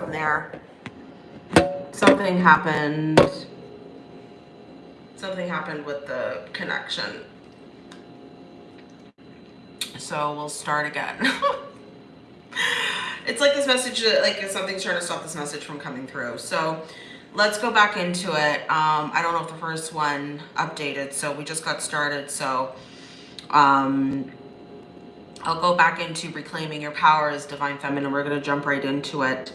happened there. Something happened. Something happened with the connection. So we'll start again. it's like this message, that like something's trying to stop this message from coming through. So let's go back into it. Um, I don't know if the first one updated, so we just got started. So um, I'll go back into reclaiming your power as divine feminine. We're going to jump right into it.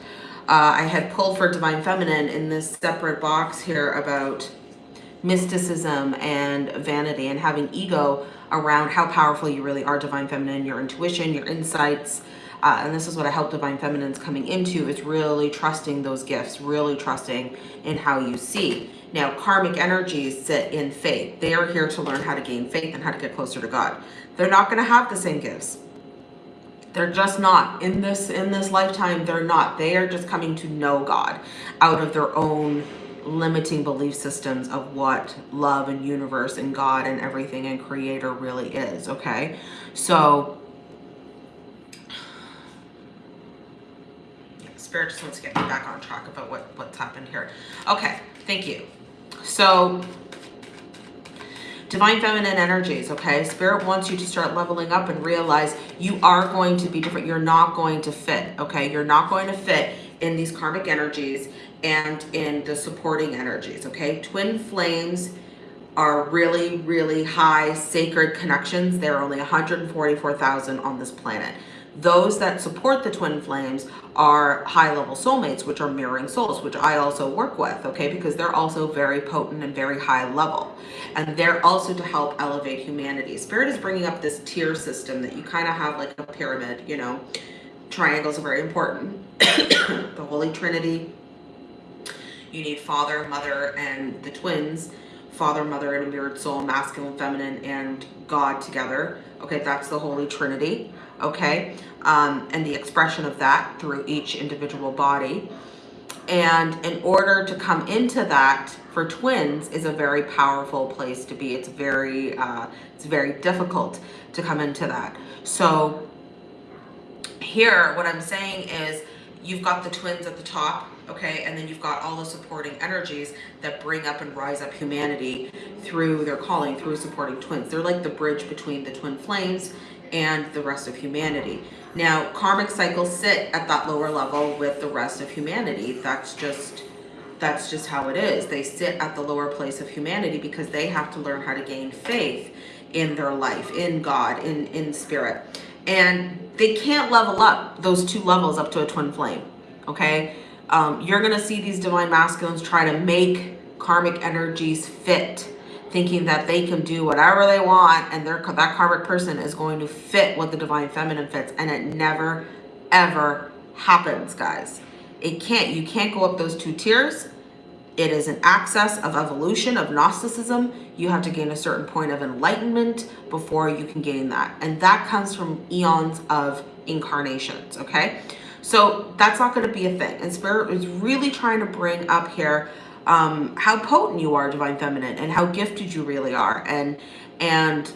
Uh, I had pulled for divine feminine in this separate box here about mysticism and vanity and having ego around how powerful you really are divine feminine, your intuition, your insights, uh, and this is what I help Divine Feminines coming into is really trusting those gifts, really trusting in how you see. Now, karmic energies sit in faith. They are here to learn how to gain faith and how to get closer to God. They're not going to have the same gifts. They're just not. In this, in this lifetime, they're not. They are just coming to know God out of their own limiting belief systems of what love and universe and God and everything and creator really is, okay? So Spirit just wants to get me back on track about what, what's happened here. Okay, thank you. So, divine feminine energies, okay? Spirit wants you to start leveling up and realize you are going to be different. You're not going to fit, okay? You're not going to fit in these karmic energies and in the supporting energies, okay? Twin flames are really, really high sacred connections. There are only 144,000 on this planet. Those that support the twin flames are high level soulmates, which are mirroring souls, which I also work with, okay, because they're also very potent and very high level. And they're also to help elevate humanity. Spirit is bringing up this tier system that you kind of have like a pyramid, you know, triangles are very important. the Holy Trinity, you need father, mother, and the twins, father, mother, and a mirrored soul, masculine, feminine, and God together. Okay, that's the Holy Trinity okay? Um, and the expression of that through each individual body. And in order to come into that for twins is a very powerful place to be. It's very, uh, it's very difficult to come into that. So here, what I'm saying is you've got the twins at the top, okay? And then you've got all the supporting energies that bring up and rise up humanity through their calling, through supporting twins. They're like the bridge between the twin flames and the rest of humanity. Now, karmic cycles sit at that lower level with the rest of humanity. That's just that's just how it is. They sit at the lower place of humanity because they have to learn how to gain faith in their life, in God, in, in spirit. And they can't level up those two levels up to a twin flame, okay? Um, you're going to see these divine masculines try to make karmic energies fit thinking that they can do whatever they want and their that karmic person is going to fit what the divine feminine fits. And it never ever happens guys. It can't you can't go up those two tiers. It is an access of evolution of gnosticism you have to gain a certain point of enlightenment before you can gain that and that comes from eons of incarnations okay so that's not going to be a thing and spirit is really trying to bring up here um, how potent you are, Divine Feminine, and how gifted you really are. And, and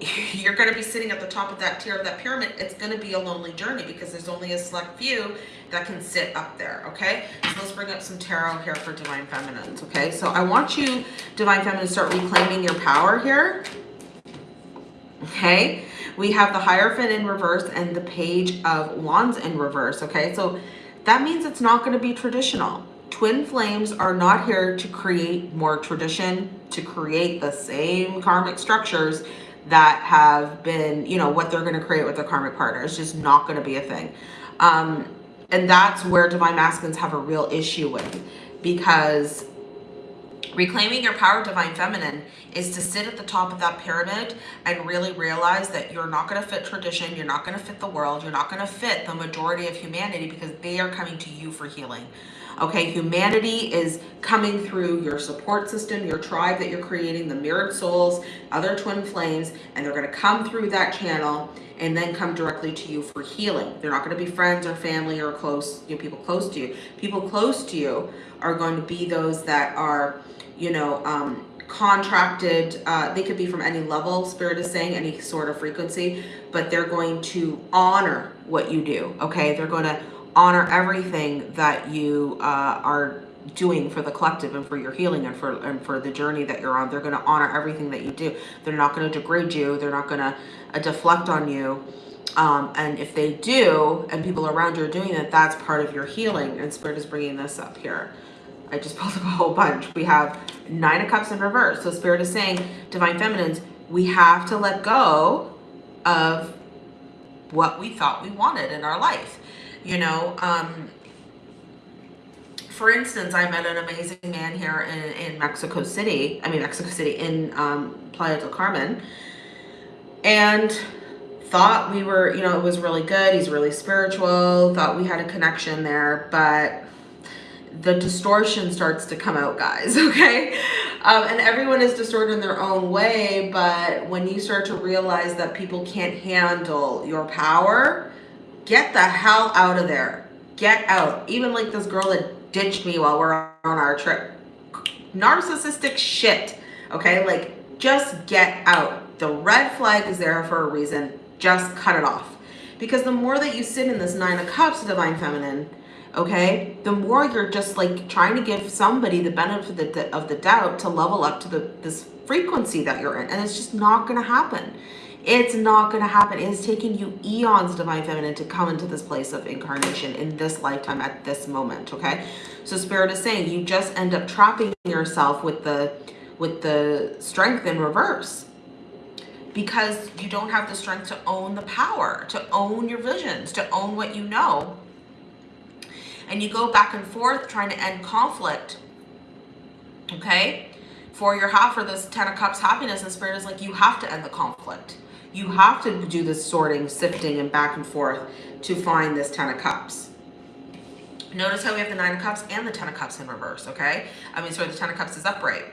you're going to be sitting at the top of that tier of that pyramid. It's going to be a lonely journey because there's only a select few that can sit up there. Okay. So let's bring up some tarot here for Divine Feminines. Okay. So I want you, Divine Feminine, to start reclaiming your power here. Okay. We have the Hierophant in reverse and the Page of Wands in reverse. Okay. So that means it's not going to be traditional Twin flames are not here to create more tradition, to create the same karmic structures that have been, you know, what they're going to create with their karmic partner. It's just not going to be a thing. Um, and that's where divine masculines have a real issue with because reclaiming your power divine feminine is to sit at the top of that pyramid and really realize that you're not going to fit tradition you're not going to fit the world you're not going to fit the majority of humanity because they are coming to you for healing Okay, humanity is coming through your support system, your tribe that you're creating, the mirrored souls, other twin flames, and they're going to come through that channel and then come directly to you for healing. They're not going to be friends or family or close, you know, people close to you. People close to you are going to be those that are, you know, um, contracted uh, they could be from any level spirit is saying any sort of frequency but they're going to honor what you do okay they're going to honor everything that you uh, are doing for the collective and for your healing and for and for the journey that you're on. They're going to honor everything that you do. They're not going to degrade you. They're not going to uh, deflect on you. Um, and if they do, and people around you are doing it, that's part of your healing. And Spirit is bringing this up here. I just pulled up a whole bunch. We have Nine of Cups in reverse. So Spirit is saying, Divine Feminines, we have to let go of what we thought we wanted in our life. You know, um, for instance, I met an amazing man here in, in Mexico City. I mean, Mexico City in um, Playa del Carmen. And thought we were, you know, it was really good. He's really spiritual. Thought we had a connection there. But the distortion starts to come out, guys, okay? Um, and everyone is distorted in their own way, but when you start to realize that people can't handle your power, get the hell out of there. Get out. Even like this girl that ditched me while we're on our trip. Narcissistic shit, okay? Like, just get out. The red flag is there for a reason. Just cut it off. Because the more that you sit in this Nine of Cups, Divine Feminine, okay the more you're just like trying to give somebody the benefit of the, of the doubt to level up to the this frequency that you're in and it's just not going to happen it's not going to happen it has taken you eons divine feminine to come into this place of incarnation in this lifetime at this moment okay so spirit is saying you just end up trapping yourself with the with the strength in reverse because you don't have the strength to own the power to own your visions to own what you know and you go back and forth trying to end conflict, okay? For your half for this Ten of Cups happiness and spirit is like, you have to end the conflict. You have to do this sorting, sifting, and back and forth to find this Ten of Cups. Notice how we have the Nine of Cups and the Ten of Cups in reverse, okay? I mean, sorry, the Ten of Cups is upright.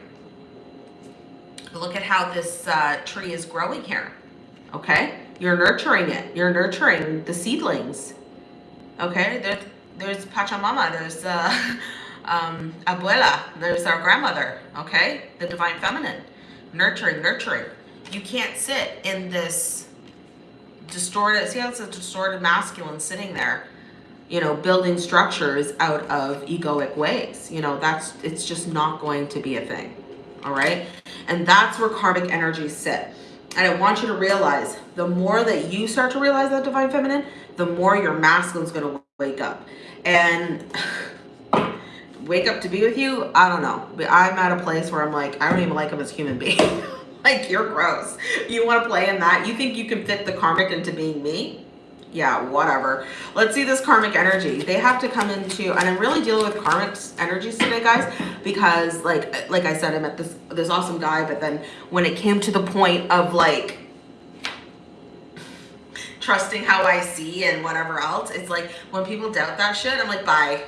Look at how this uh, tree is growing here, okay? You're nurturing it. You're nurturing the seedlings, okay? there's Pachamama, there's uh, um, Abuela, there's our grandmother, okay? The Divine Feminine, nurturing, nurturing. You can't sit in this distorted, see how it's a distorted masculine sitting there, you know, building structures out of egoic ways. You know, that's, it's just not going to be a thing, all right? And that's where karmic energies sit. And I want you to realize the more that you start to realize that divine feminine, the more your masculine is going to wake up and wake up to be with you i don't know but i'm at a place where i'm like i don't even like him as a human being like you're gross you want to play in that you think you can fit the karmic into being me yeah whatever let's see this karmic energy they have to come into and i'm really dealing with karmic energies today guys because like like i said i met this this awesome guy but then when it came to the point of like trusting how I see and whatever else. It's like when people doubt that shit, I'm like, bye.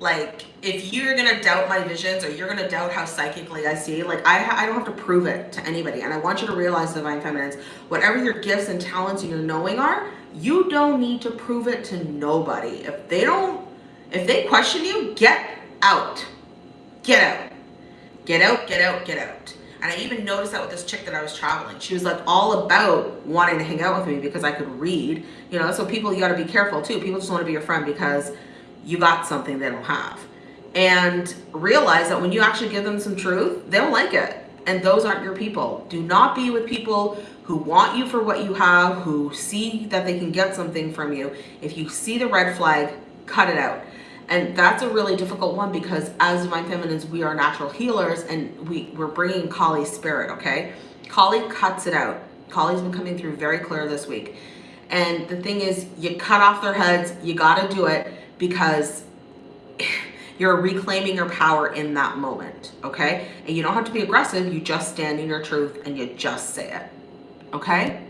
Like, if you're gonna doubt my visions or you're gonna doubt how psychically I see, like I, I don't have to prove it to anybody. And I want you to realize, Divine Feminines, whatever your gifts and talents and your knowing are, you don't need to prove it to nobody. If they don't, if they question you, get out. Get out. Get out, get out, get out. And I even noticed that with this chick that I was traveling. She was like all about wanting to hang out with me because I could read. You know, so people, you got to be careful too. People just want to be your friend because you got something they don't have. And realize that when you actually give them some truth, they'll like it. And those aren't your people. Do not be with people who want you for what you have, who see that they can get something from you. If you see the red flag, cut it out. And that's a really difficult one because as Divine Feminines, we are natural healers and we, we're bringing Kali's spirit, okay? Kali cuts it out. Kali's been coming through very clear this week. And the thing is, you cut off their heads, you gotta do it because you're reclaiming your power in that moment, okay? And you don't have to be aggressive, you just stand in your truth and you just say it, okay?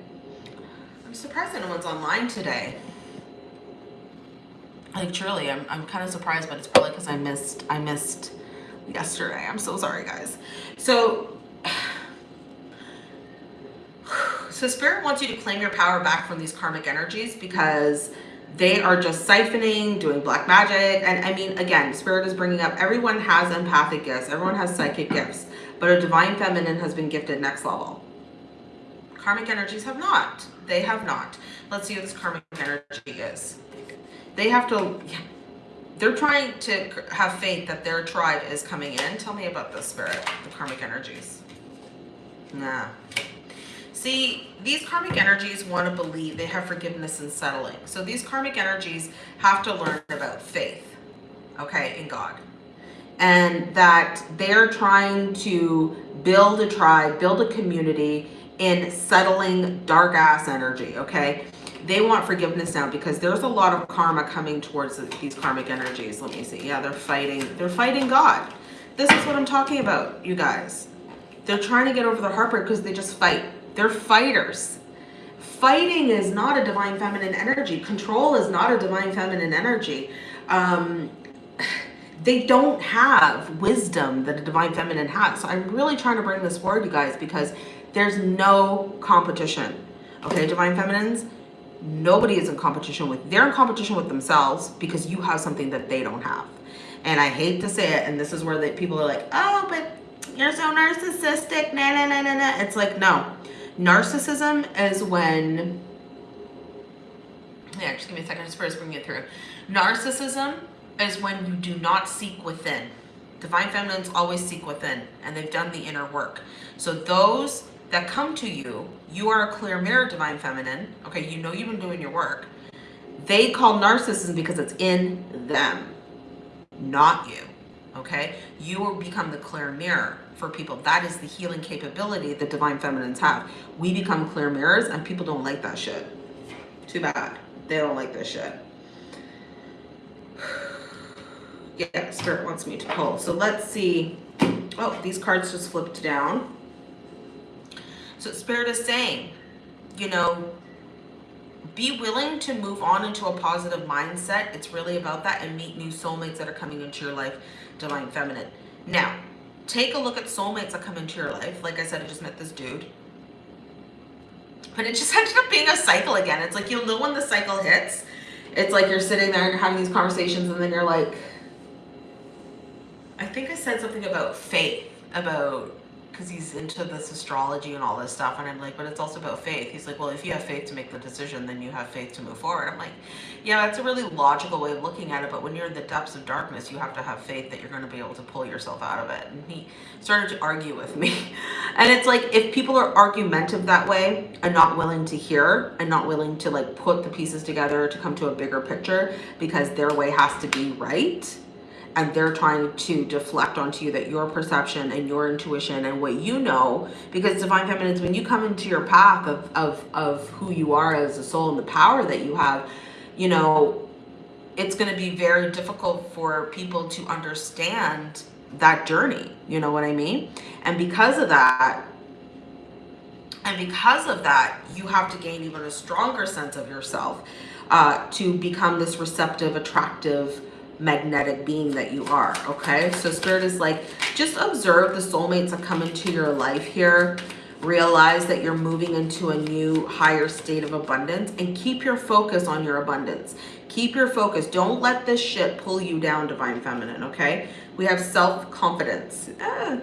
I'm surprised no one's online today like truly i'm, I'm kind of surprised but it's probably because i missed i missed yesterday i'm so sorry guys so so spirit wants you to claim your power back from these karmic energies because they are just siphoning doing black magic. And i mean again spirit is bringing up everyone has empathic gifts. Everyone has psychic gifts. But a divine feminine has been gifted next level. Karmic energies have not. They have not. Let's see what this karmic energy is. They have to, they're trying to have faith that their tribe is coming in. Tell me about the spirit, the karmic energies. Nah. See, these karmic energies want to believe they have forgiveness and settling. So these karmic energies have to learn about faith, okay, in God. And that they're trying to build a tribe, build a community in settling dark ass energy, okay? They want forgiveness now because there's a lot of karma coming towards these karmic energies. Let me see. Yeah, they're fighting. They're fighting God. This is what I'm talking about, you guys. They're trying to get over the heartbreak because they just fight they're fighters. Fighting is not a divine feminine energy. Control is not a divine feminine energy. Um, they don't have wisdom that a divine feminine has. So I'm really trying to bring this forward, you guys, because there's no competition. Okay, divine feminines, nobody is in competition with, they're in competition with themselves because you have something that they don't have. And I hate to say it, and this is where the people are like, oh, but you're so narcissistic, na na na na na. It's like, no, Narcissism is when, yeah, just give me a second, just first bring it through. Narcissism is when you do not seek within. Divine feminines always seek within and they've done the inner work. So those that come to you, you are a clear mirror divine feminine. Okay, you know you've been doing your work. They call narcissism because it's in them, not you. Okay, you will become the clear mirror for people. That is the healing capability that divine feminines have. We become clear mirrors and people don't like that shit. Too bad. They don't like this shit. Yeah, Spirit wants me to pull. So let's see. Oh, these cards just flipped down. So Spirit is saying, you know, be willing to move on into a positive mindset. It's really about that and meet new soulmates that are coming into your life, Divine Feminine. Now, take a look at soulmates that come into your life. Like I said, I just met this dude. But it just ended up being a cycle again. It's like you'll know when the cycle hits. It's like you're sitting there and you're having these conversations and then you're like, I think I said something about faith, about because he's into this astrology and all this stuff. And I'm like, but it's also about faith. He's like, well, if you have faith to make the decision, then you have faith to move forward. I'm like, yeah, that's a really logical way of looking at it. But when you're in the depths of darkness, you have to have faith that you're going to be able to pull yourself out of it. And he started to argue with me. And it's like, if people are argumentative that way and not willing to hear and not willing to like put the pieces together to come to a bigger picture because their way has to be right, and they're trying to deflect onto you that your perception and your intuition and what you know because divine feminines when you come into your path of of of who you are as a soul and the power that you have you know it's going to be very difficult for people to understand that journey you know what i mean? And because of that and because of that you have to gain even a stronger sense of yourself uh, to become this receptive attractive magnetic being that you are okay? So spirit is like just observe the soulmates that come into your life here. Realize that you're moving into a new higher state of abundance and keep your focus on your abundance. Keep your focus. Don't let this shit pull you down divine feminine okay? We have self-confidence. Ah.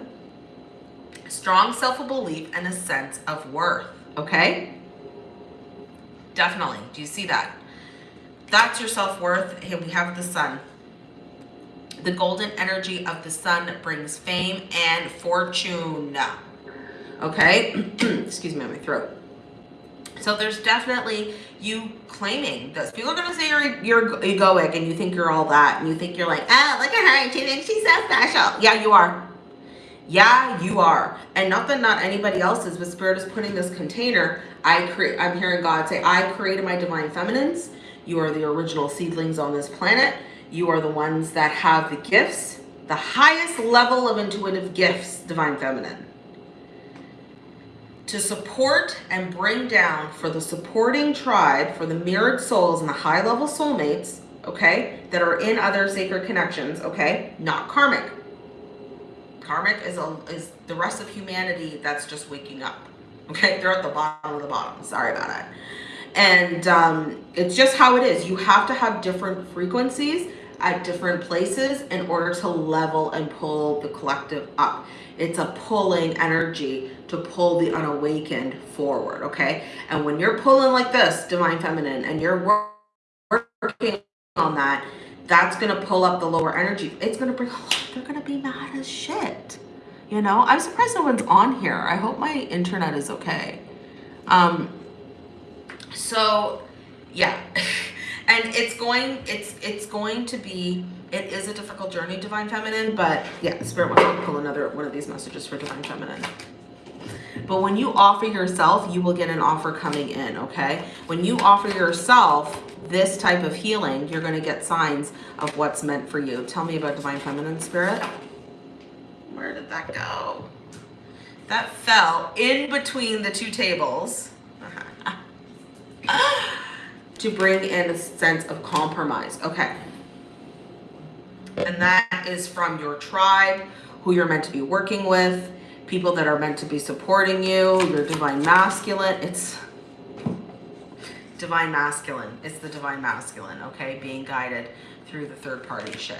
strong self-belief and a sense of worth okay? Definitely. Do you see that? That's your self-worth. Here we have the sun the golden energy of the sun brings fame and fortune. Okay, excuse me on my throat. So there's definitely you claiming this. People are going to say you're, you're egoic and you think you're all that. And you think you're like, oh, look at her. She thinks she's so special. Yeah, you are. Yeah, you are. And not that not anybody else is, but Spirit is putting this container. I create, I'm hearing God say, I created my divine feminines. You are the original seedlings on this planet. You are the ones that have the gifts, the highest level of intuitive gifts, Divine Feminine. To support and bring down for the supporting tribe, for the mirrored souls and the high level soulmates, okay, that are in other sacred connections, okay, not karmic. Karmic is, a, is the rest of humanity that's just waking up. Okay, they're at the bottom of the bottom. Sorry about that. And um, it's just how it is. You have to have different frequencies at different places in order to level and pull the collective up. It's a pulling energy to pull the unawakened forward, okay? And when you're pulling like this, Divine Feminine, and you're working on that, that's going to pull up the lower energy. It's going to bring, oh, they're going to be mad as shit. You know, I'm surprised no one's on here. I hope my internet is okay. Um, so yeah, and it's going, it's, it's going to be, it is a difficult journey, Divine Feminine, but yeah, Spirit wants to pull another one of these messages for Divine Feminine. But when you offer yourself, you will get an offer coming in, okay? When you offer yourself this type of healing, you're going to get signs of what's meant for you. Tell me about Divine Feminine Spirit. Where did that go? That fell in between the two tables to bring in a sense of compromise. Okay. And that is from your tribe, who you're meant to be working with, people that are meant to be supporting you, your divine masculine. It's divine masculine. It's the divine masculine, okay? Being guided through the third party shit.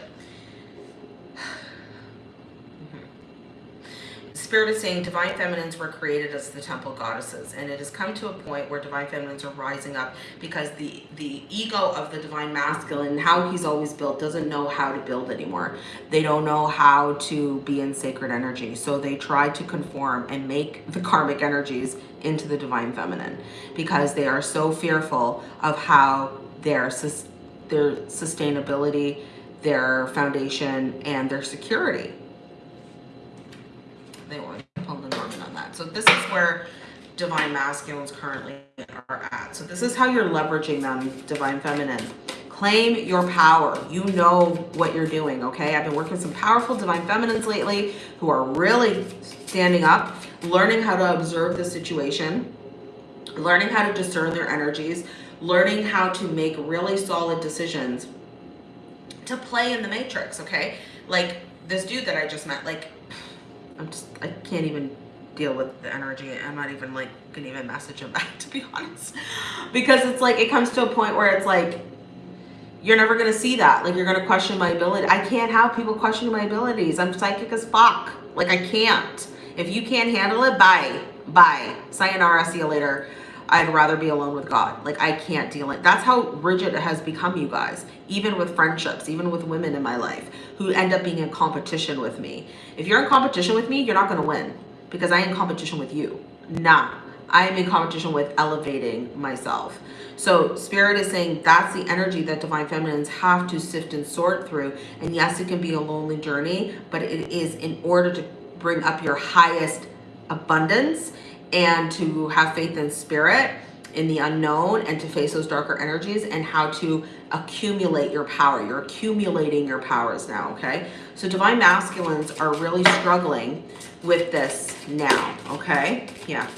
Spirit is saying divine feminines were created as the temple goddesses and it has come to a point where divine feminines are rising up because the the ego of the divine masculine how he's always built doesn't know how to build anymore. They don't know how to be in sacred energy so they try to conform and make the karmic energies into the divine feminine because they are so fearful of how their their sustainability their foundation and their security they want to pull the Norman on that. So this is where divine masculines currently are at. So this is how you're leveraging them, divine feminine. Claim your power. You know what you're doing, okay? I've been working some powerful divine feminines lately who are really standing up, learning how to observe the situation, learning how to discern their energies, learning how to make really solid decisions to play in the matrix, okay? Like this dude that I just met, like I'm just, I can't even deal with the energy. I'm not even like, gonna even message him back to be honest. Because it's like, it comes to a point where it's like, you're never gonna see that. Like you're gonna question my ability. I can't have people question my abilities. I'm psychic as fuck. Like I can't. If you can't handle it, bye. Bye. Sayonara, see you later. I'd rather be alone with God. Like I can't deal it. That's how rigid it has become, you guys. Even with friendships, even with women in my life who end up being in competition with me. If you're in competition with me, you're not going to win because I am in competition with you. Nah, I am in competition with elevating myself. So spirit is saying that's the energy that divine feminines have to sift and sort through. And yes, it can be a lonely journey, but it is in order to bring up your highest abundance and to have faith in spirit in the unknown and to face those darker energies and how to accumulate your power. You're accumulating your powers now, okay? So divine masculines are really struggling with this now, okay? Yeah,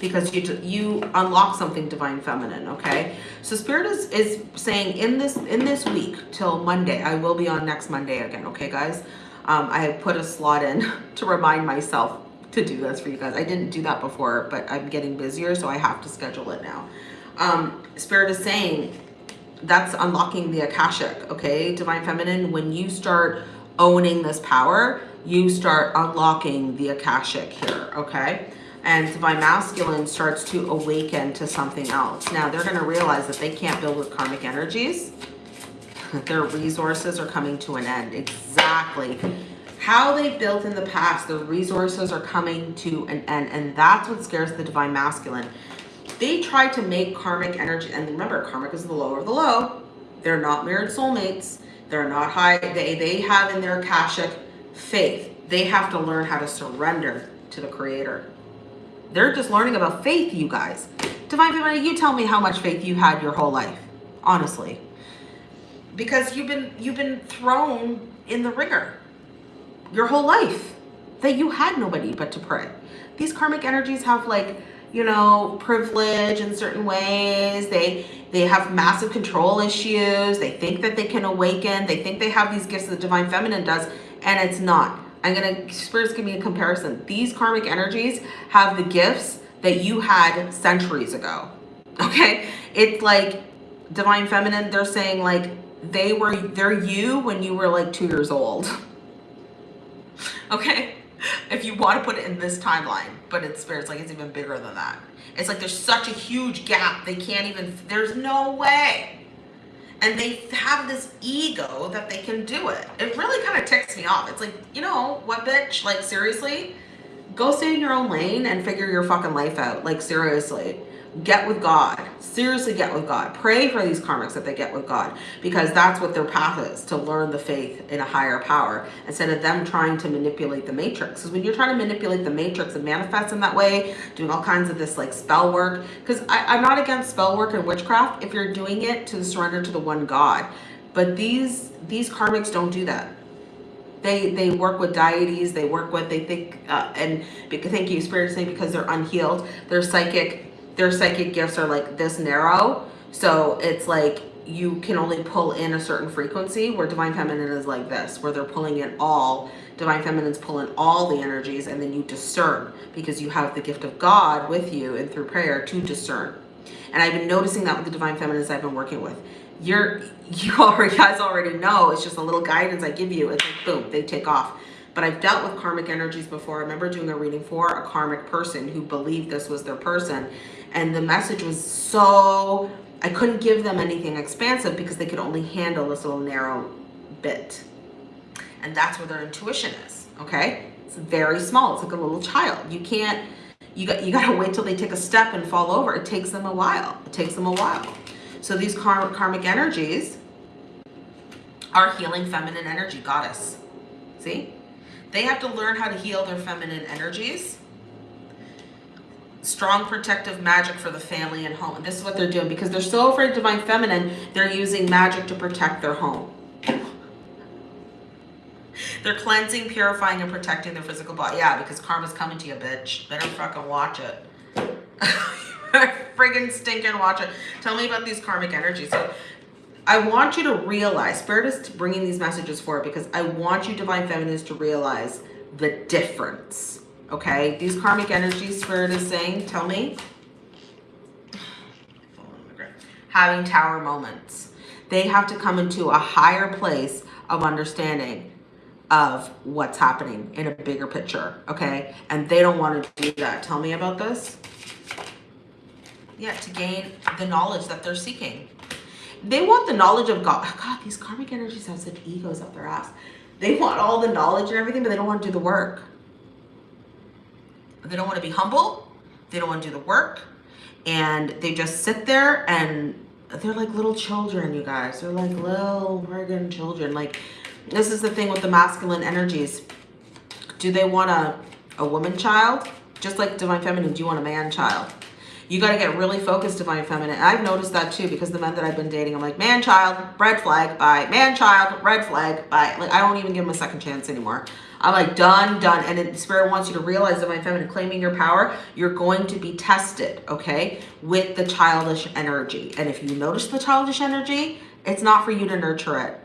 because you you unlock something divine feminine, okay? So spirit is, is saying in this in this week till Monday, I will be on next Monday again, okay guys? Um, I have put a slot in to remind myself to do this for you guys. I didn't do that before, but I'm getting busier, so I have to schedule it now. Um, Spirit is saying that's unlocking the Akashic, okay? Divine Feminine, when you start owning this power, you start unlocking the Akashic here, okay? And Divine Masculine starts to awaken to something else. Now, they're going to realize that they can't build with karmic energies. Their resources are coming to an end. Exactly how they built in the past, the resources are coming to an end. And that's what scares the divine masculine. They try to make karmic energy, and remember, karmic is the lower of the low. They're not mirrored soulmates. They're not high. They, they have in their Akashic faith. They have to learn how to surrender to the creator. They're just learning about faith, you guys. Divine Feminine, you tell me how much faith you had your whole life, honestly. Because you've been you've been thrown in the wringer your whole life that you had nobody but to pray. These karmic energies have like, you know, privilege in certain ways. They they have massive control issues. They think that they can awaken. They think they have these gifts that the divine feminine does, and it's not. I'm gonna spirits give me a comparison. These karmic energies have the gifts that you had centuries ago. Okay? It's like divine feminine, they're saying like they were they're you when you were like two years old. okay? If you want to put it in this timeline, but it's spirits like it's even bigger than that. It's like there's such a huge gap. They can't even, there's no way. And they have this ego that they can do it. It really kind of ticks me off. It's like, you know what, bitch? Like, seriously? Go stay in your own lane and figure your fucking life out. Like, seriously get with God. Seriously get with God. Pray for these karmics that they get with God because that's what their path is, to learn the faith in a higher power instead of them trying to manipulate the matrix. Because when you're trying to manipulate the matrix and manifest in that way, doing all kinds of this like spell work, because I'm not against spell work and witchcraft if you're doing it to surrender to the one God. But these, these karmics don't do that they they work with deities they work with they think uh, and thank you spirit saying because they're unhealed they're psychic their psychic gifts are like this narrow. So it's like you can only pull in a certain frequency where divine feminine is like this, where they're pulling in all, divine feminine's pulling all the energies and then you discern because you have the gift of God with you and through prayer to discern. And I've been noticing that with the divine feminines I've been working with. You're, you already guys already know, it's just a little guidance I give you. It's like, boom, they take off but I've dealt with karmic energies before. I remember doing a reading for a karmic person who believed this was their person and the message was so I couldn't give them anything expansive because they could only handle this little narrow bit. And that's where their intuition is okay? It's very small. It's like a little child. You can't you got you got to wait till they take a step and fall over. It takes them a while. It takes them a while. So these karmic karmic energies are healing feminine energy goddess. See? They have to learn how to heal their feminine energies strong protective magic for the family and home. This is what they're doing because they're so afraid of divine feminine, they're using magic to protect their home. They're cleansing, purifying, and protecting their physical body. Yeah, because karma's coming to you, bitch. Better fucking watch it. Friggin' stinking watch it. Tell me about these karmic energies. So I want you to realize, Spirit is bringing these messages forward because I want you divine feminines to realize the difference Okay, these karmic energies, Spirit is saying, tell me. Having tower moments. They have to come into a higher place of understanding of what's happening in a bigger picture, okay? And they don't want to do that. Tell me about this. Yeah, to gain the knowledge that they're seeking. They want the knowledge of God. God, these karmic energies have such egos up their ass. They want all the knowledge and everything, but they don't want to do the work. They don't want to be humble. They don't want to do the work. And they just sit there and they're like little children, you guys. They're like little friggin' children. Like, this is the thing with the masculine energies. Do they want a, a woman child? Just like Divine Feminine, do you want a man child? You got to get really focused, Divine Feminine. I've noticed that too because the men that I've been dating, I'm like, man child, red flag, bye. Man child, red flag, bye. Like, I don't even give them a second chance anymore. I'm like, done, done. And the spirit wants you to realize that my feminine claiming your power, you're going to be tested, okay, with the childish energy. And if you notice the childish energy, it's not for you to nurture it.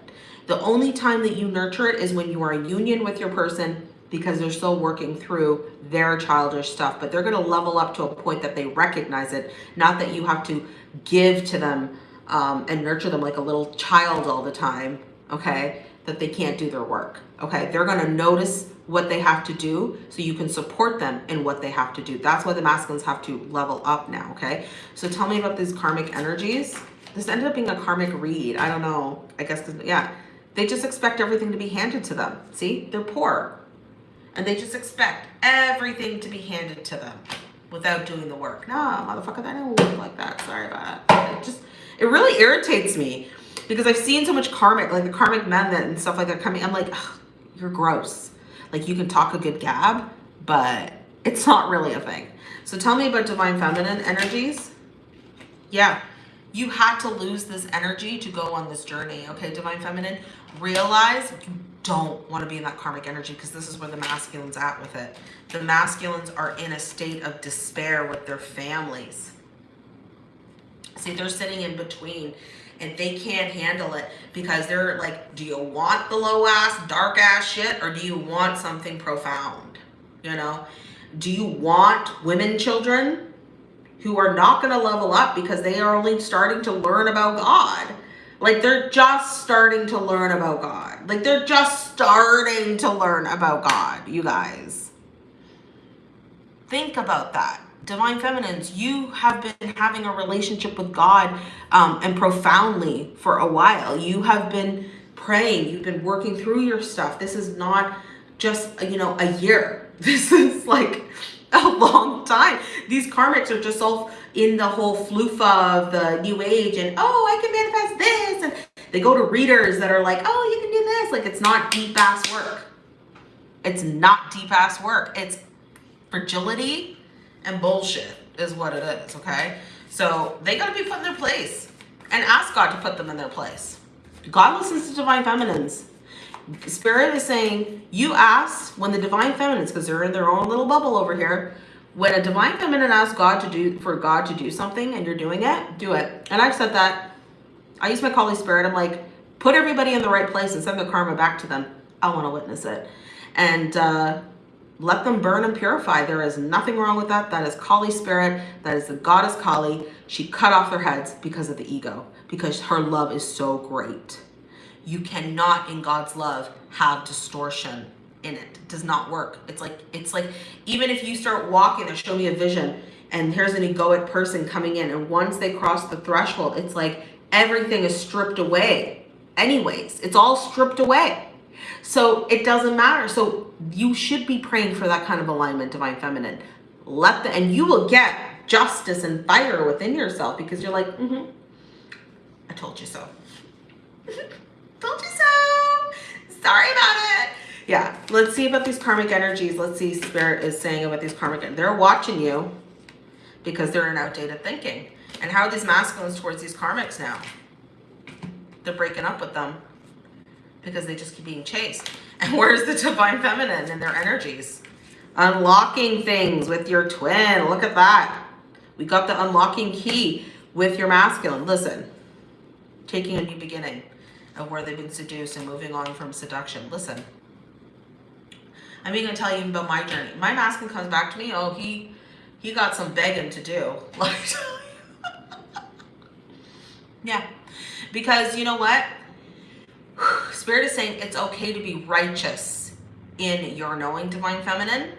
The only time that you nurture it is when you are in union with your person because they're still working through their childish stuff, but they're going to level up to a point that they recognize it, not that you have to give to them um, and nurture them like a little child all the time, okay? That they can't do their work. Okay, they're going to notice what they have to do so you can support them in what they have to do. That's why the masculines have to level up now. Okay, so tell me about these karmic energies. This ended up being a karmic read. I don't know. I guess, yeah, they just expect everything to be handed to them. See, they're poor and they just expect everything to be handed to them without doing the work. Nah, motherfucker, that don't work like that. Sorry about that. It just, it really irritates me because I've seen so much karmic, like the karmic men that and stuff like that coming. I'm like, you're gross. Like you can talk a good gab, but it's not really a thing. So tell me about divine feminine energies. Yeah, you had to lose this energy to go on this journey. Okay, divine feminine, realize you don't want to be in that karmic energy because this is where the masculines at with it. The masculines are in a state of despair with their families. See, they're sitting in between and they can't handle it because they're like, do you want the low ass, dark ass shit or do you want something profound? You know, do you want women children who are not going to level up because they are only starting to learn about God? Like they're just starting to learn about God. Like they're just starting to learn about God, you guys. Think about that. Divine feminines, you have been having a relationship with God um, and profoundly for a while. You have been praying, you've been working through your stuff. This is not just, you know, a year. This is like a long time. These karmics are just all in the whole floofa of the new age and, oh, I can manifest this. And they go to readers that are like, oh, you can do this. Like, it's not deep ass work. It's not deep ass work. It's fragility and bullshit is what it is, okay? So they got to be put in their place and ask God to put them in their place. God listens to divine feminines. Spirit is saying, you ask when the divine feminines, because they're in their own little bubble over here, when a divine feminine asks God to do, for God to do something and you're doing it, do it. And I've said that. I use my Kali Spirit. I'm like, put everybody in the right place and send the karma back to them. I want to witness it. And uh, let them burn and purify. There is nothing wrong with that. That is Kali spirit. That is the goddess Kali. She cut off their heads because of the ego, because her love is so great. You cannot, in God's love, have distortion in it. It does not work. It's like, it's like, even if you start walking and show me a vision and here's an egoic person coming in and once they cross the threshold, it's like everything is stripped away anyways. It's all stripped away. So it doesn't matter. So you should be praying for that kind of alignment, divine feminine. Let the, and you will get justice and fire within yourself because you're like, mm-hmm, I told you so. told you so. Sorry about it. Yeah, let's see about these karmic energies. Let's see spirit is saying about these karmic, they're watching you because they're in outdated thinking. And how are these masculines towards these karmics now? They're breaking up with them because they just keep being chased. And where's the divine feminine and their energies? Unlocking things with your twin. Look at that. We got the unlocking key with your masculine. Listen, taking a new beginning of where they've been seduced and moving on from seduction. Listen, I'm even gonna tell you about my journey. My masculine comes back to me. Oh, he he got some begging to do. Yeah, because you know what? Spirit is saying it's okay to be righteous in your knowing divine feminine.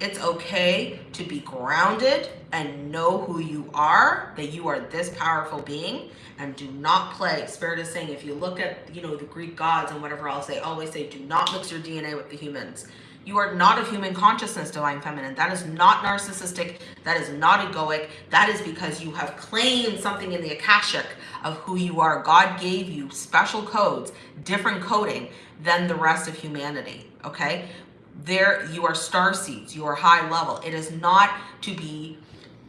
It's okay to be grounded and know who you are, that you are this powerful being and do not play. Spirit is saying, if you look at, you know, the Greek gods and whatever else, they always say, do not mix your DNA with the humans. You are not of human consciousness, divine feminine. That is not narcissistic. That is not egoic. That is because you have claimed something in the Akashic of who you are. God gave you special codes, different coding than the rest of humanity. Okay. There you are star seeds. You are high level. It is not to be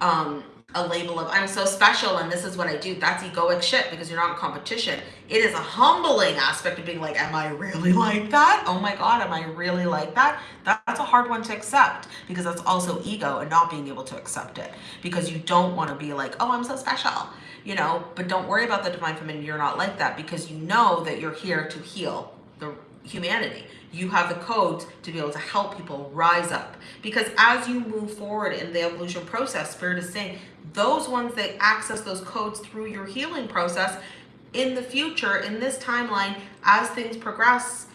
um, a label of I'm so special and this is what I do. That's egoic shit because you're not in competition. It is a humbling aspect of being like, am I really like that? Oh my God, am I really like that? That's a hard one to accept because that's also ego and not being able to accept it because you don't want to be like, oh, I'm so special, you know, but don't worry about the divine feminine. You're not like that because you know that you're here to heal the humanity you have the codes to be able to help people rise up. Because as you move forward in the evolution process, Spirit is saying, those ones that access those codes through your healing process, in the future, in this timeline, as things progress,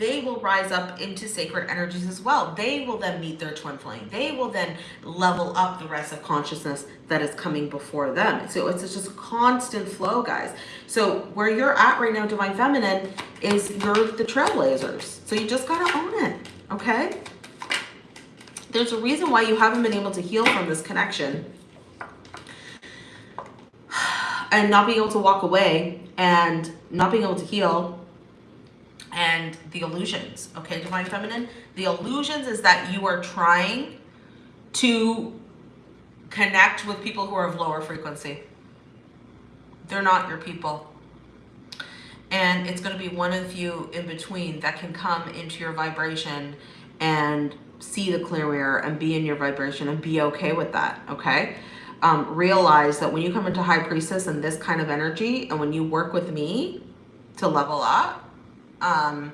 they will rise up into sacred energies as well. They will then meet their twin flame. They will then level up the rest of consciousness that is coming before them. So it's just a constant flow, guys. So where you're at right now, Divine Feminine, is you're the trailblazers. So you just got to own it, okay? There's a reason why you haven't been able to heal from this connection and not being able to walk away and not being able to heal and the illusions okay divine feminine? The illusions is that you are trying to connect with people who are of lower frequency. They're not your people. And it's going to be one of you in between that can come into your vibration and see the clear mirror and be in your vibration and be okay with that okay? Um, realize that when you come into high priestess and this kind of energy and when you work with me to level up um,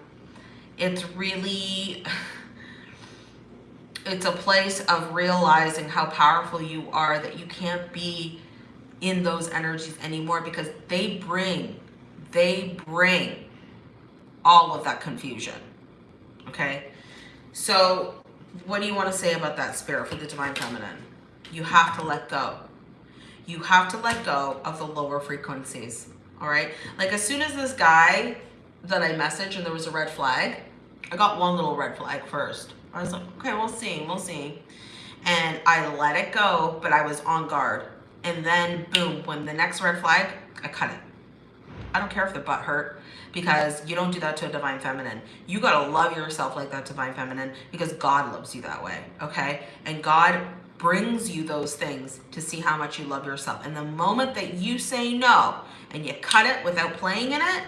it's really, it's a place of realizing how powerful you are, that you can't be in those energies anymore because they bring, they bring all of that confusion. Okay. So what do you want to say about that spirit for the divine feminine? You have to let go. You have to let go of the lower frequencies. All right. Like as soon as this guy that I messaged and there was a red flag, I got one little red flag first. I was like, okay, we'll see, we'll see. And I let it go, but I was on guard. And then boom, when the next red flag, I cut it. I don't care if the butt hurt because you don't do that to a divine feminine. You got to love yourself like that divine feminine because God loves you that way. Okay. And God brings you those things to see how much you love yourself. And the moment that you say no and you cut it without playing in it,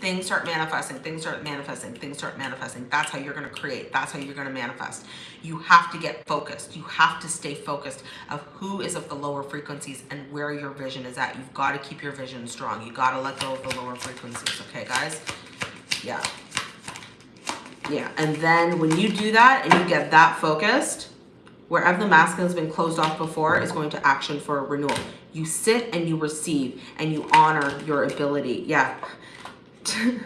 things start manifesting, things start manifesting, things start manifesting. That's how you're going to create. That's how you're going to manifest. You have to get focused. You have to stay focused of who is of the lower frequencies and where your vision is at. You've got to keep your vision strong. You got to let go of the lower frequencies. Okay, guys? Yeah. Yeah. And then when you do that and you get that focused, wherever the masculine has been closed off before is going to action for a renewal. You sit and you receive and you honor your ability. Yeah. To,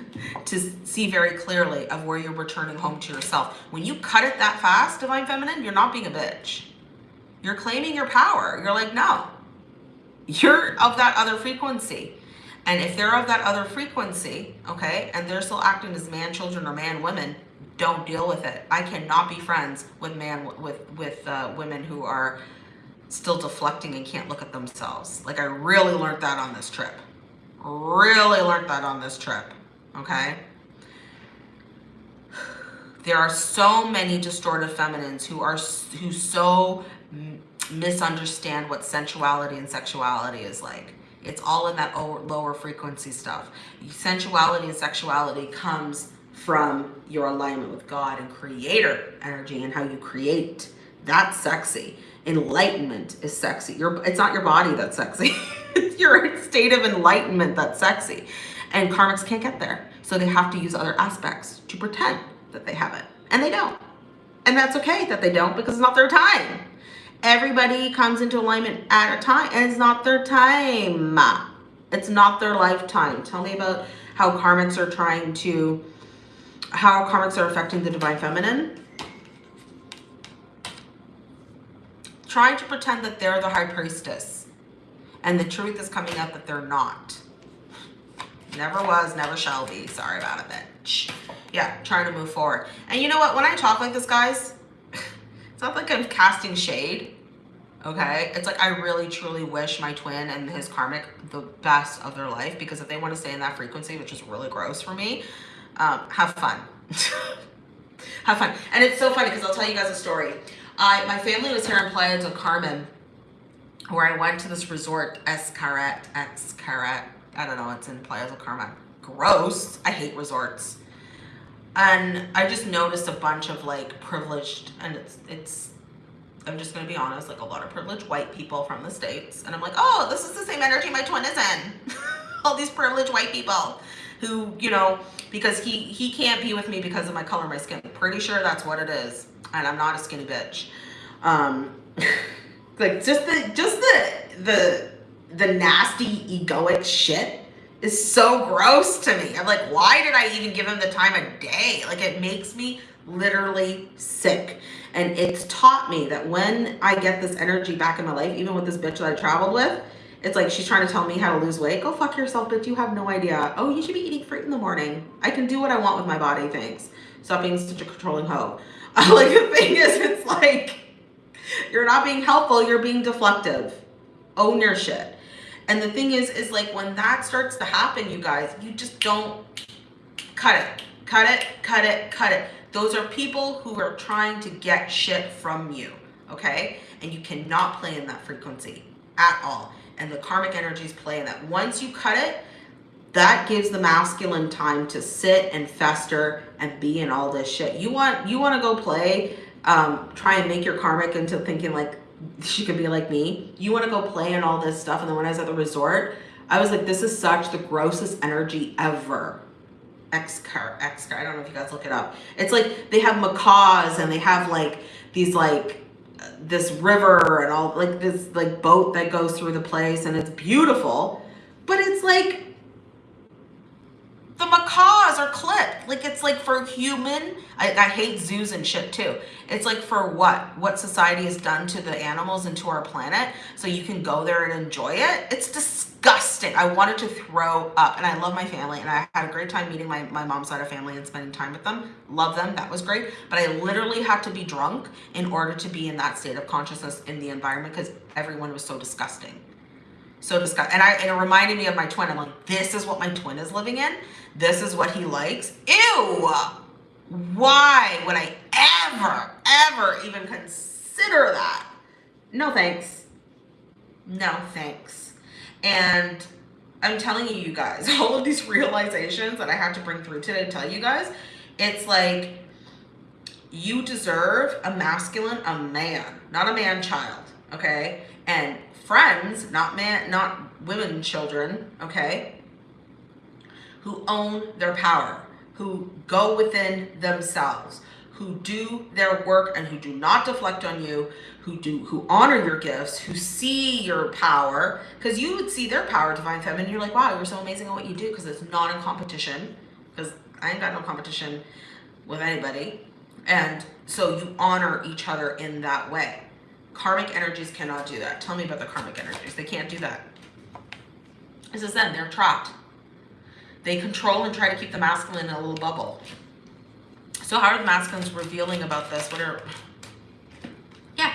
to see very clearly of where you're returning home to yourself. When you cut it that fast, Divine Feminine, you're not being a bitch. You're claiming your power. You're like, no, you're of that other frequency. And if they're of that other frequency, okay, and they're still acting as man children or man women, don't deal with it. I cannot be friends with man with with uh, women who are still deflecting and can't look at themselves. Like I really learned that on this trip. Really learned that on this trip. Okay. There are so many distorted feminines who are who so misunderstand what sensuality and sexuality is like. It's all in that lower frequency stuff. Sensuality and sexuality comes from your alignment with God and creator energy and how you create. That's sexy. Enlightenment is sexy. Your, it's not your body that's sexy. it's your state of enlightenment that's sexy. And karmics can't get there. So they have to use other aspects to pretend that they have it. And they don't. And that's okay that they don't because it's not their time. Everybody comes into alignment at a time and it's not their time. It's not their lifetime. Tell me about how karmics are trying to how karmics are affecting the divine feminine. Trying to pretend that they're the high priestess. And the truth is coming out that they're not. Never was, never shall be. Sorry about it, bitch. Yeah, trying to move forward. And you know what? When I talk like this, guys, it's not like I'm casting shade. Okay? It's like I really, truly wish my twin and his karmic the best of their life because if they want to stay in that frequency, which is really gross for me, um, have fun. have fun. And it's so funny because I'll tell you guys a story. I My family was here in Playa del Carmen where I went to this resort, Xcaret, Xcaret. I don't know, it's in Playa del Carmen. Gross. I hate resorts. And I just noticed a bunch of like privileged, and it's, it's I'm just gonna be honest, like a lot of privileged white people from the States. And I'm like, oh, this is the same energy my twin is in. All these privileged white people who, you know, because he, he can't be with me because of my color my skin. Pretty sure that's what it is. And I'm not a skinny bitch. Um, like just the, just the, the, the nasty egoic shit is so gross to me. I'm like, why did I even give him the time of day? Like it makes me literally sick. And it's taught me that when I get this energy back in my life, even with this bitch that I traveled with, it's like she's trying to tell me how to lose weight. Go fuck yourself, bitch. You have no idea. Oh, you should be eating fruit in the morning. I can do what I want with my body, thanks. Stop being such a controlling hoe. like the thing is, it's like you're not being helpful. You're being deflective. Own your shit. And the thing is, is like when that starts to happen, you guys, you just don't cut it, cut it, cut it, cut it. Those are people who are trying to get shit from you, okay? And you cannot play in that frequency at all and the karmic energies play in that. Once you cut it, that gives the masculine time to sit and fester and be in all this shit. You want you want to go play, um, try and make your karmic into thinking like she could be like me. You want to go play in all this stuff. And then when I was at the resort, I was like, this is such the grossest energy ever. X-car, X-car, I don't know if you guys look it up. It's like they have macaws and they have like these like this river and all like this like boat that goes through the place and it's beautiful but it's like the macaws are clipped like it's like for human I, I hate zoos and shit too. It's like for what? What society has done to the animals and to our planet so you can go there and enjoy it? It's disgusting. I wanted to throw up and i love my family and i had a great time meeting my, my mom's side of family and spending time with them. Love them. That was great. But i literally had to be drunk in order to be in that state of consciousness in the environment because everyone was so disgusting so disgusting. And I and it reminded me of my twin. I'm like, this is what my twin is living in. This is what he likes. Ew. Why would I ever, ever even consider that? No thanks. No thanks. And I'm telling you, you guys, all of these realizations that I had to bring through today to tell you guys, it's like you deserve a masculine, a man, not a man child, okay? And friends, not man, not women children, okay, who own their power, who go within themselves, who do their work and who do not deflect on you, who do who honor your gifts, who see your power, because you would see their power, divine feminine, you're like, wow, you're so amazing at what you do, because it's not in competition, because I ain't got no competition with anybody. And so you honor each other in that way. Karmic energies cannot do that. Tell me about the karmic energies. They can't do that. This is them. They're trapped. They control and try to keep the masculine in a little bubble. So how are the masculines revealing about this? What are... Yeah.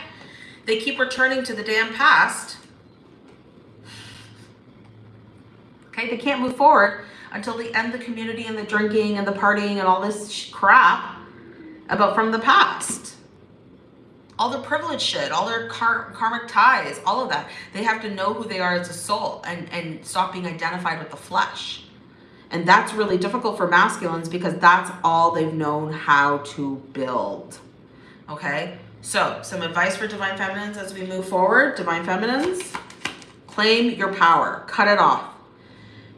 They keep returning to the damn past. Okay, they can't move forward until they end the community and the drinking and the partying and all this crap about from the past all their privilege shit, all their kar karmic ties, all of that. They have to know who they are as a soul and, and stop being identified with the flesh. And that's really difficult for masculines because that's all they've known how to build. Okay? So, some advice for Divine Feminines as we move forward. Divine Feminines, claim your power. Cut it off.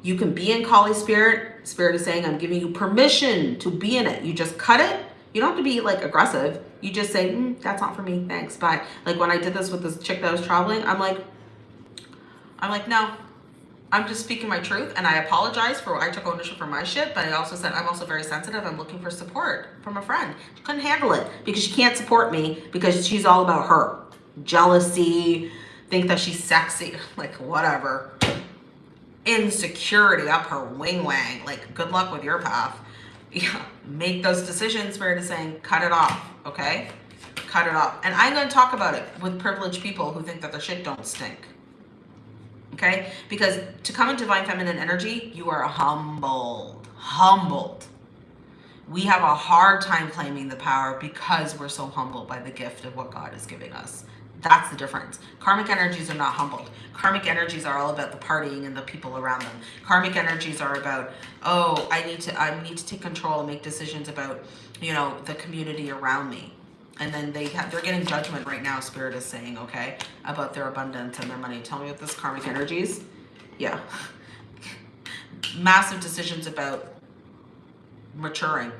You can be in Kali Spirit. Spirit is saying, I'm giving you permission to be in it. You just cut it you don't have to be like aggressive. You just say, mm, that's not for me. Thanks. Bye. Like when I did this with this chick that was traveling, I'm like, I'm like, no, I'm just speaking my truth and I apologize for I took ownership for my shit, but I also said I'm also very sensitive. I'm looking for support from a friend. She couldn't handle it because she can't support me because she's all about her. Jealousy, think that she's sexy, like whatever. Insecurity up her wing wang. Like good luck with your path yeah, make those decisions where it is saying cut it off, okay? Cut it off. And I'm going to talk about it with privileged people who think that the shit don't stink. Okay? Because to come in divine feminine energy, you are humbled. Humbled. We have a hard time claiming the power because we're so humbled by the gift of what God is giving us. That's the difference. Karmic energies are not humbled. Karmic energies are all about the partying and the people around them. Karmic energies are about, oh, I need to I need to take control and make decisions about, you know, the community around me. And then they have, they're getting judgment right now, Spirit is saying, okay, about their abundance and their money. Tell me what this karmic energies. Yeah. Massive decisions about maturing.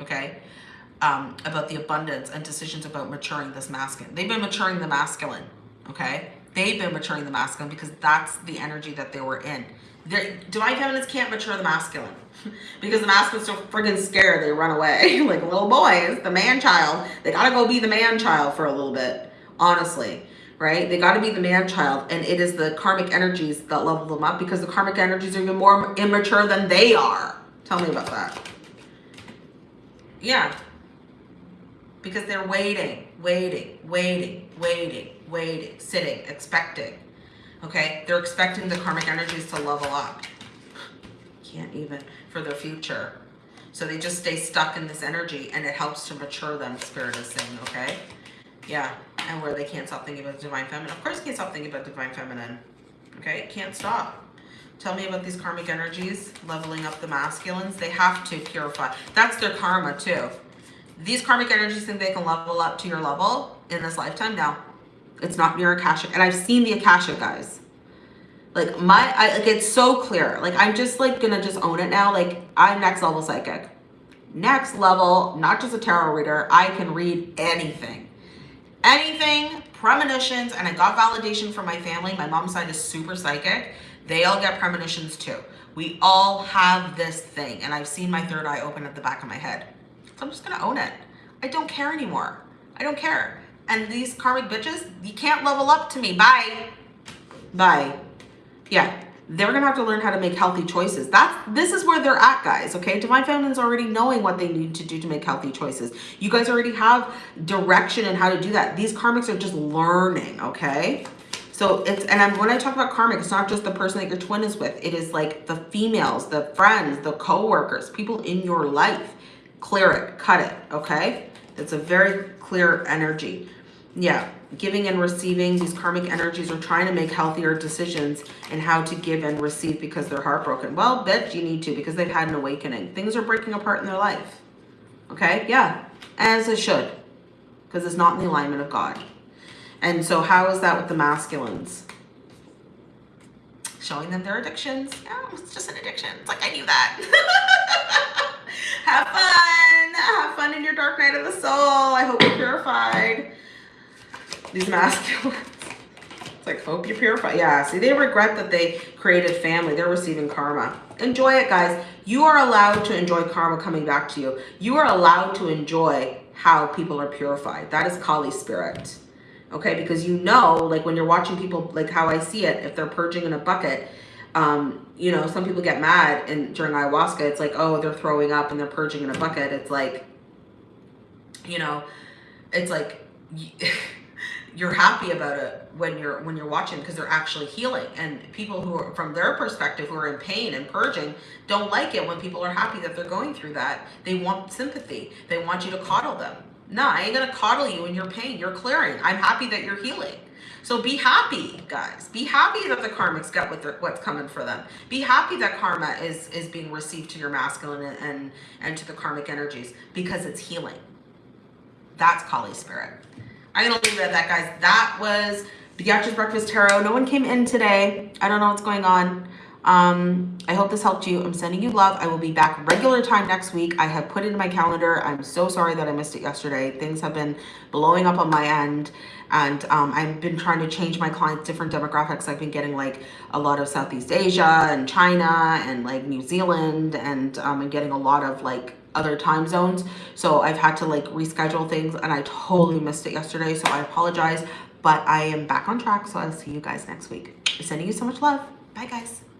Okay um, about the abundance and decisions about maturing this masculine. They've been maturing the masculine, okay? They've been maturing the masculine because that's the energy that they were in. Divine feminines can't mature the masculine because the masculine's so freaking scared they run away. like little boys, the man child, they gotta go be the man child for a little bit, honestly right? They got to be the man child. And it is the karmic energies that level them up because the karmic energies are even more immature than they are. Tell me about that. Yeah because they're waiting, waiting, waiting, waiting, waiting, sitting, expecting. Okay, they're expecting the karmic energies to level up. Can't even for their future. So they just stay stuck in this energy and it helps to mature them, Spirit is saying, okay? Yeah, and where they can't stop thinking about the Divine Feminine. Of course, can't stop thinking about the Divine Feminine. Okay, can't stop. Tell me about these karmic energies, leveling up the masculines. They have to purify. That's their karma too. These karmic energies think they can level up to your level in this lifetime. No, it's not your Akashic. And I've seen the Akashic, guys. Like my, I, like it's so clear. Like I'm just like gonna just own it now. Like I'm next level psychic. Next level, not just a tarot reader. I can read anything. Anything, premonitions, and I got validation from my family. My mom's side is super psychic. They all get premonitions too We all have this thing, and I've seen my third eye open at the back of my head. So I'm just gonna own it. I don't care anymore. I don't care. And these karmic bitches, you can't level up to me. Bye. Bye. Yeah, they're gonna have to learn how to make healthy choices. That's this is where they're at, guys. Okay, divine feminine's already knowing what they need to do to make healthy choices. You guys already have direction and how to do that. These karmics are just learning. Okay. So it's, and I'm, when I talk about karmic, it's not just the person that your twin is with. It is like the females, the friends, the co-workers, people in your life. Clear it, cut it, okay? It's a very clear energy. Yeah, giving and receiving, these karmic energies are trying to make healthier decisions and how to give and receive because they're heartbroken. Well, bet you need to because they've had an awakening. Things are breaking apart in their life. Okay, yeah, as it should because it's not in the alignment of God. And so how is that with the masculines? Showing them their addictions. Oh, it's just an addiction. It's like, I knew that. Have fun. Have fun in your dark night of the soul. I hope you're purified. These masculines. It's like, hope you're purified. Yeah, see, they regret that they created family. They're receiving karma. Enjoy it, guys. You are allowed to enjoy karma coming back to you. You are allowed to enjoy how people are purified. That is Kali spirit okay because you know like when you're watching people like how i see it if they're purging in a bucket um you know some people get mad and during ayahuasca it's like oh they're throwing up and they're purging in a bucket it's like you know it's like you're happy about it when you're when you're watching because they're actually healing and people who are from their perspective who are in pain and purging don't like it when people are happy that they're going through that they want sympathy they want you to coddle them no, I ain't gonna coddle you in your pain. You're clearing. I'm happy that you're healing. So be happy, guys. Be happy that the karmics get what what's coming for them. Be happy that karma is is being received to your masculine and, and, and to the karmic energies because it's healing. That's Kali spirit. I'm gonna leave it at that, guys. That was Beatrice Breakfast Tarot. No one came in today. I don't know what's going on. Um, I hope this helped you. I'm sending you love. I will be back regular time next week. I have put it in my calendar. I'm so sorry that I missed it yesterday. Things have been blowing up on my end. And um, I've been trying to change my clients different demographics. I've been getting like a lot of Southeast Asia and China and like New Zealand and um, I'm getting a lot of like other time zones. So I've had to like reschedule things and I totally missed it yesterday. So I apologize, but I am back on track. So I'll see you guys next week. I'm sending you so much love. Bye guys.